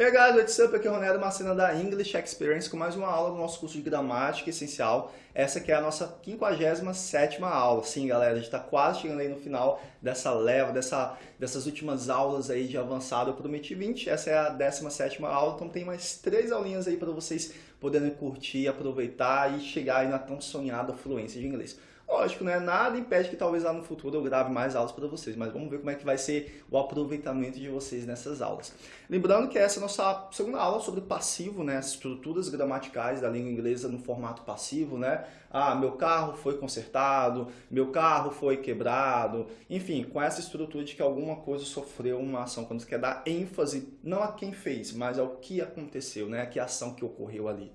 Hey guys, what's up? Aqui é o Ronaldo Marcena da English Experience com mais uma aula do nosso curso de gramática essencial. Essa aqui é a nossa 57ª aula. Sim, galera, a gente está quase chegando aí no final dessa leva, dessa, dessas últimas aulas aí de avançado. Eu prometi 20, essa é a 17ª aula, então tem mais três aulinhas aí para vocês poderem curtir, aproveitar e chegar aí na tão sonhada fluência de inglês. Lógico, né? Nada impede que talvez lá no futuro eu grave mais aulas para vocês, mas vamos ver como é que vai ser o aproveitamento de vocês nessas aulas. Lembrando que essa é a nossa segunda aula sobre passivo, né? As estruturas gramaticais da língua inglesa no formato passivo, né? Ah, meu carro foi consertado, meu carro foi quebrado, enfim, com essa estrutura de que alguma coisa sofreu uma ação, quando você quer dar ênfase não a quem fez, mas ao que aconteceu, né? Que ação que ocorreu ali.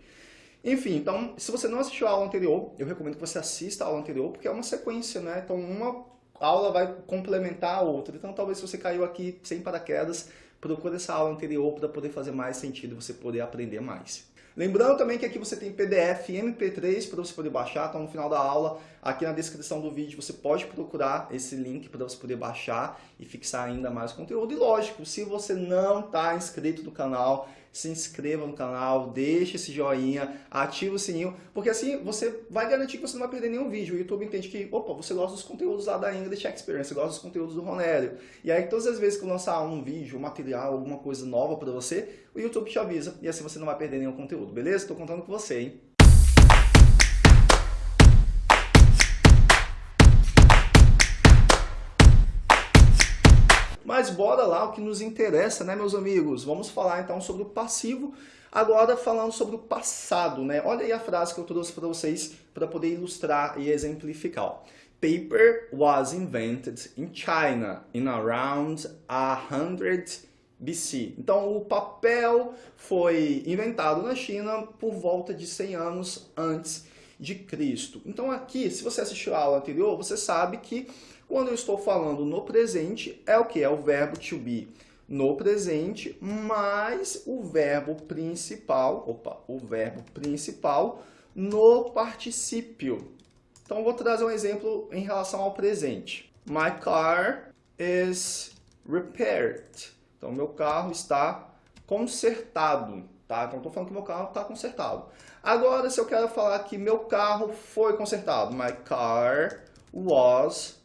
Enfim, então, se você não assistiu a aula anterior, eu recomendo que você assista a aula anterior, porque é uma sequência, né? Então, uma aula vai complementar a outra. Então, talvez se você caiu aqui sem paraquedas, procure essa aula anterior para poder fazer mais sentido, você poder aprender mais. Lembrando também que aqui você tem PDF e MP3 para você poder baixar, então no final da aula, aqui na descrição do vídeo, você pode procurar esse link para você poder baixar e fixar ainda mais conteúdo. E lógico, se você não está inscrito no canal, se inscreva no canal, deixe esse joinha, ative o sininho, porque assim você vai garantir que você não vai perder nenhum vídeo. O YouTube entende que, opa, você gosta dos conteúdos lá da English Experience, você gosta dos conteúdos do Ronélio. E aí todas as vezes que eu lançar um vídeo, um material, alguma coisa nova para você, o YouTube te avisa e assim você não vai perder nenhum conteúdo, beleza? Estou contando com você, hein? Mas bora lá, o que nos interessa, né, meus amigos? Vamos falar então sobre o passivo, agora falando sobre o passado, né? Olha aí a frase que eu trouxe para vocês para poder ilustrar e exemplificar. Paper was invented in China in around 100 BC. Então, o papel foi inventado na China por volta de 100 anos antes de Cristo. Então, aqui, se você assistiu a aula anterior, você sabe que quando eu estou falando no presente, é o que? É o verbo to be no presente, mais o verbo principal, opa, o verbo principal no particípio. Então, vou trazer um exemplo em relação ao presente. My car is repaired. Então, meu carro está consertado, tá? Então, estou falando que meu carro está consertado. Agora, se eu quero falar que meu carro foi consertado, my car was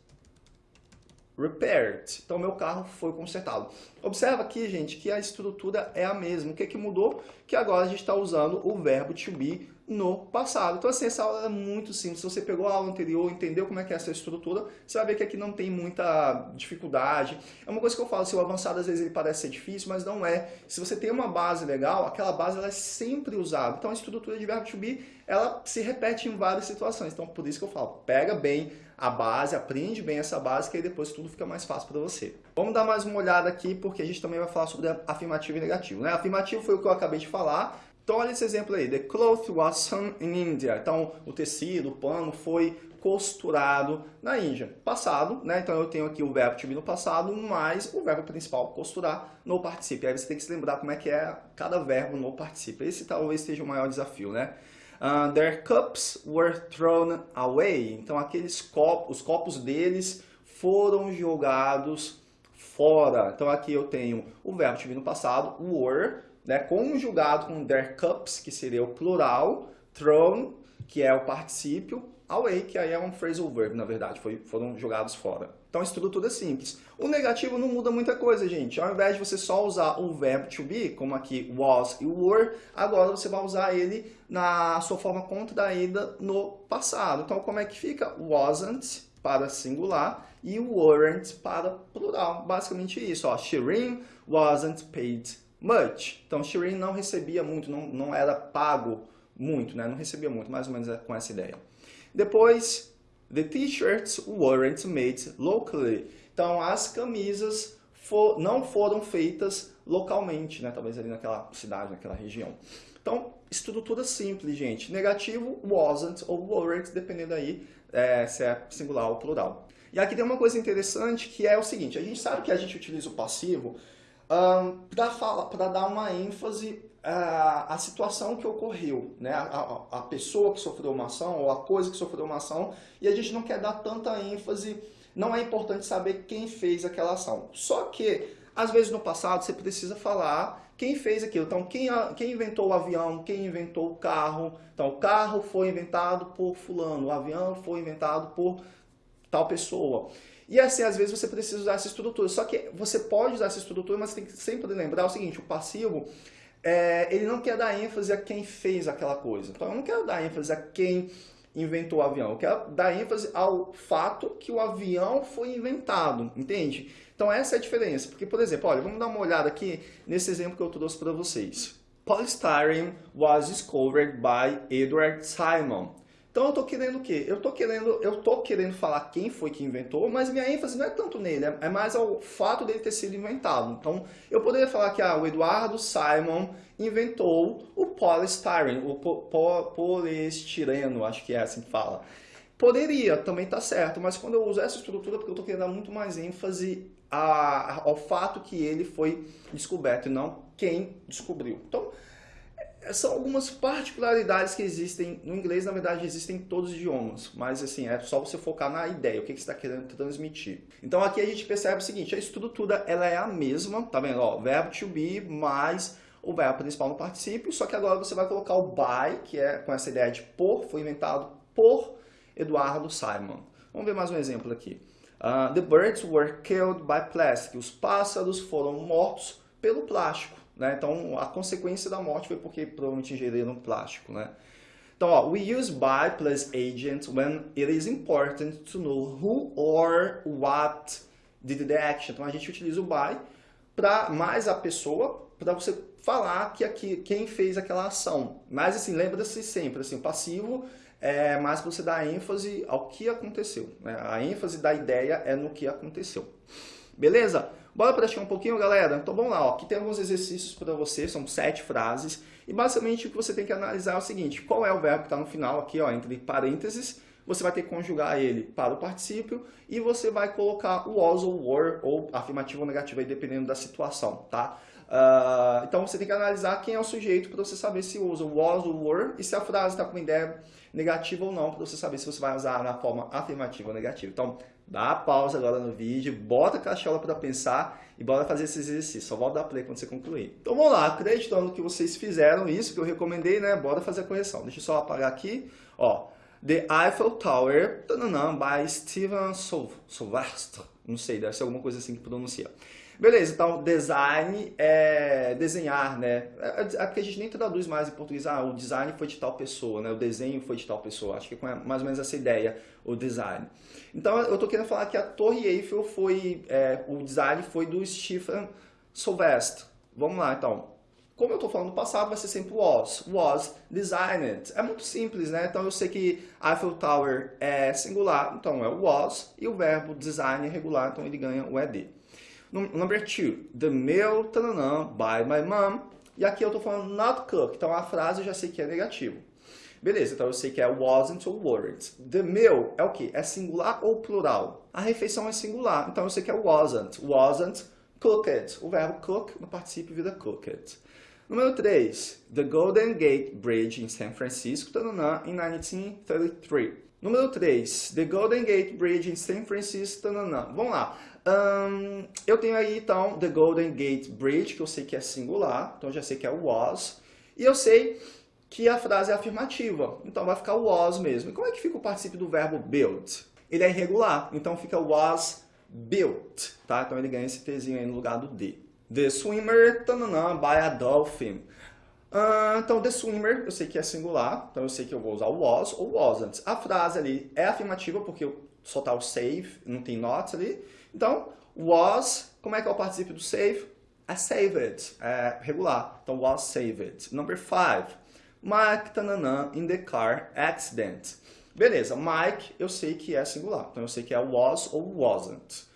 repaired. Então, meu carro foi consertado. Observa aqui, gente, que a estrutura é a mesma. O que, que mudou? Que agora a gente está usando o verbo to be no passado. Então, assim, essa aula é muito simples. Se você pegou a aula anterior, entendeu como é que é essa estrutura, você vai ver que aqui não tem muita dificuldade. É uma coisa que eu falo, se o avançado às vezes ele parece ser difícil, mas não é. Se você tem uma base legal, aquela base ela é sempre usada. Então, a estrutura de verbo to be, ela se repete em várias situações. Então, por isso que eu falo, pega bem a base, aprende bem essa base, que aí depois tudo fica mais fácil para você. Vamos dar mais uma olhada aqui, porque a gente também vai falar sobre afirmativo e negativo. Né? Afirmativo foi o que eu acabei de falar, então olha esse exemplo aí, the cloth was sewn in India. Então o tecido, o pano foi costurado na Índia. Passado, né? Então eu tenho aqui o verbo to be no passado, mais o verbo principal costurar no particípio. Aí você tem que se lembrar como é que é cada verbo no particípio. Esse talvez seja o maior desafio, né? Uh, their cups were thrown away. Então, aqueles copos, os copos deles foram jogados fora. Então, aqui eu tenho o verbo to be no passado, were, né, conjugado com their cups, que seria o plural, thrown, que é o particípio, away, que aí é um phrasal verb, na verdade, foi, foram jogados fora. Então a estrutura é simples. O negativo não muda muita coisa, gente. Ao invés de você só usar o verbo to be, como aqui was e were, agora você vai usar ele na sua forma contraída no passado. Então como é que fica? Wasn't para singular e weren't para plural. Basicamente isso. Ó. Wasn't paid much. Então Shirin não recebia muito, não, não era pago muito, né? não recebia muito, mais ou menos é com essa ideia. Depois, the t-shirts weren't made locally. Então, as camisas for, não foram feitas localmente, né? talvez ali naquela cidade, naquela região. Então, estrutura simples, gente. Negativo, wasn't ou weren't, dependendo aí é, se é singular ou plural. E aqui tem uma coisa interessante que é o seguinte, a gente sabe que a gente utiliza o passivo para dar uma ênfase à, à, situação que ocorreu, né? A, a, a, pessoa que sofreu uma ação ou a coisa que sofreu uma ação, e a gente não quer dar tanta ênfase, não é importante saber quem fez aquela ação. Só que, às vezes no passado, você precisa falar quem fez aquilo. Então, quem, quem inventou o avião, quem inventou o carro. Então, o carro foi inventado por fulano, o avião foi inventado por tal pessoa. E assim, às vezes você precisa usar essa estrutura. Só que você pode usar essa estrutura, mas tem que sempre lembrar o seguinte, o passivo, é, ele não quer dar ênfase a quem fez aquela coisa. Então, eu não quero dar ênfase a quem inventou o avião. Eu quero dar ênfase ao fato que o avião foi inventado, entende? Então essa é a diferença. Porque, por exemplo, olha, vamos dar uma olhada aqui nesse exemplo que eu trouxe para vocês. Polystyrene was discovered by Edward Simon. Então eu estou querendo o quê? Eu estou querendo, eu tô querendo falar quem foi que inventou, mas minha ênfase não é tanto nele, é, é mais ao fato dele ter sido inventado. Então eu poderia falar que ah, o Eduardo Simon inventou o polystyrene, o po po acho que é assim que fala. Poderia, também está certo, mas quando eu uso essa estrutura, porque eu estou querendo dar muito mais ênfase a, ao fato que ele foi descoberto e não quem descobriu. Então, são algumas particularidades que existem no inglês, na verdade existem em todos os idiomas, mas assim, é só você focar na ideia, o que, que você está querendo transmitir. Então aqui a gente percebe o seguinte, a estrutura ela é a mesma, tá vendo? Ó, verbo to be mais o verbo principal no particípio, só que agora você vai colocar o by, que é com essa ideia de por, foi inventado por Eduardo Simon. Vamos ver mais um exemplo aqui. Uh, the birds were killed by plastic. Os pássaros foram mortos pelo plástico. Né? Então, a consequência da morte foi porque provavelmente ingeriram plástico. Né? Então, ó, we use by plus agent when it is important to know who or what did the action. Então, a gente utiliza o by para mais a pessoa, para você falar que aqui, quem fez aquela ação. Mas, assim, lembra-se sempre, assim, o passivo é mais você dar ênfase ao que aconteceu. Né? A ênfase da ideia é no que aconteceu. Beleza? Bora praticar um pouquinho, galera? Então vamos lá, ó. aqui tem alguns exercícios para você, são sete frases, e basicamente o que você tem que analisar é o seguinte, qual é o verbo que está no final aqui, ó, entre parênteses, você vai ter que conjugar ele para o particípio e você vai colocar o was ou were, ou afirmativo ou negativo, aí, dependendo da situação, tá? Uh, então você tem que analisar quem é o sujeito para você saber se usa o was ou were e se a frase está com ideia negativa ou não, para você saber se você vai usar na forma afirmativa ou negativa. Então, Dá pausa agora no vídeo, bota a cachola para pensar e bora fazer esse exercício. Só volta dar play quando você concluir. Então vamos lá, acreditando que vocês fizeram isso, que eu recomendei, né? Bora fazer a correção. Deixa eu só apagar aqui. Ó, The Eiffel Tower, tananã, by Steven Sylvester. Não sei, deve ser alguma coisa assim que pronuncia. Beleza, então design é desenhar, né? É, é, é a gente nem traduz mais em português, ah, o design foi de tal pessoa, né? O desenho foi de tal pessoa. Acho que é mais ou menos essa ideia, o design. Então eu tô querendo falar que a Torre Eiffel foi, é, o design foi do Stephen Sylvester. Vamos lá, então. Como eu estou falando no passado, vai ser sempre was. Was designed. É muito simples, né? Então eu sei que Eiffel Tower é singular, então é was, e o verbo design é regular, então ele ganha o ED. Number two, the meal tananã, by my mom. E aqui eu estou falando not cook, então a frase eu já sei que é negativo. Beleza, então eu sei que é wasn't ou weren't. The meal é o que? É singular ou plural? A refeição é singular, então eu sei que é wasn't. Wasn't cooked. O verbo cook no participio vira cooked. Número 3. The Golden Gate Bridge em San Francisco, tananã, em 1933. Número 3. The Golden Gate Bridge em San Francisco, tananã. Vamos lá. Um, eu tenho aí, então, The Golden Gate Bridge, que eu sei que é singular, então já sei que é was. E eu sei que a frase é afirmativa, então vai ficar was mesmo. E como é que fica o participio do verbo build? Ele é irregular, então fica was built, tá? Então ele ganha esse Tzinho aí no lugar do D. The swimmer, tananã, by a dolphin. Uh, então, the swimmer, eu sei que é singular, então eu sei que eu vou usar o was ou wasn't. A frase ali é afirmativa porque só tá o save, não tem not ali. Então, was, como é que é o participio do save? É saved, é regular. Então, was saved. Number five, Mike tananã in the car accident. Beleza, Mike eu sei que é singular. Então, eu sei que é was ou wasn't.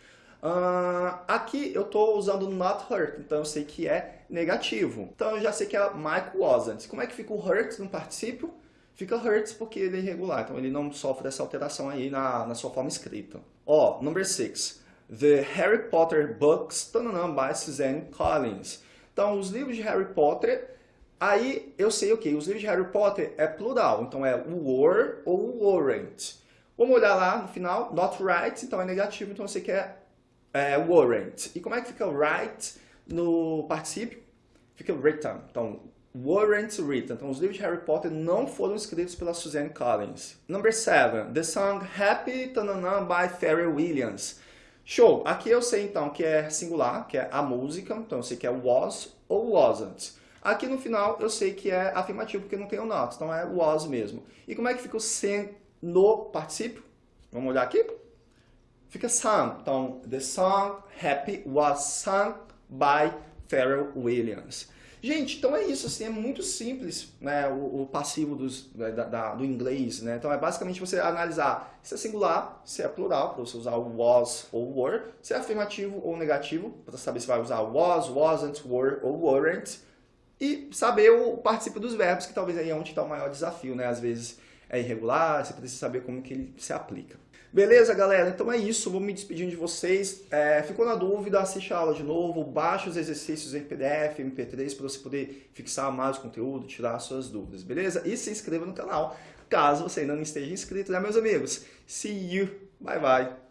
Uh, aqui eu estou usando not hurt, então eu sei que é negativo. Então eu já sei que é Mike wasn't. Como é que fica o hurt no participio? Fica hurts porque ele é irregular, então ele não sofre essa alteração aí na, na sua forma escrita. Ó, oh, number six. The Harry Potter Books, tananã, by Suzanne Collins. Então, os livros de Harry Potter, aí eu sei o okay, que? Os livros de Harry Potter é plural, então é were ou weren't. Vamos olhar lá no final, not right, então é negativo, então eu sei que é, é weren't. E como é que fica right no particípio? fica written. Então, weren't written. Então, os livros de Harry Potter não foram escritos pela Suzanne Collins. Number 7. The song Happy Tanana by Pharrell Williams. Show! Aqui eu sei então que é singular, que é a música, então eu sei que é was ou wasn't. Aqui no final eu sei que é afirmativo porque não tem o not, então é was mesmo. E como é que fica o sen no particípio? Vamos olhar aqui? Fica sung. Então, the song Happy was sung by Pharrell Williams. Gente, então é isso, assim, é muito simples né, o, o passivo dos, da, da, do inglês. Né? Então é basicamente você analisar se é singular, se é plural, para você usar o was ou were, se é afirmativo ou negativo, para saber se vai usar was, wasn't, were ou weren't, e saber o participo dos verbos, que talvez aí é onde está o maior desafio, né? Às vezes é irregular, você precisa saber como que ele se aplica. Beleza, galera? Então é isso, vou me despedindo de vocês. É, ficou na dúvida, assiste a aula de novo, baixe os exercícios em PDF, MP3, para você poder fixar mais conteúdo, tirar suas dúvidas, beleza? E se inscreva no canal, caso você ainda não esteja inscrito, né, meus amigos? See you! Bye, bye!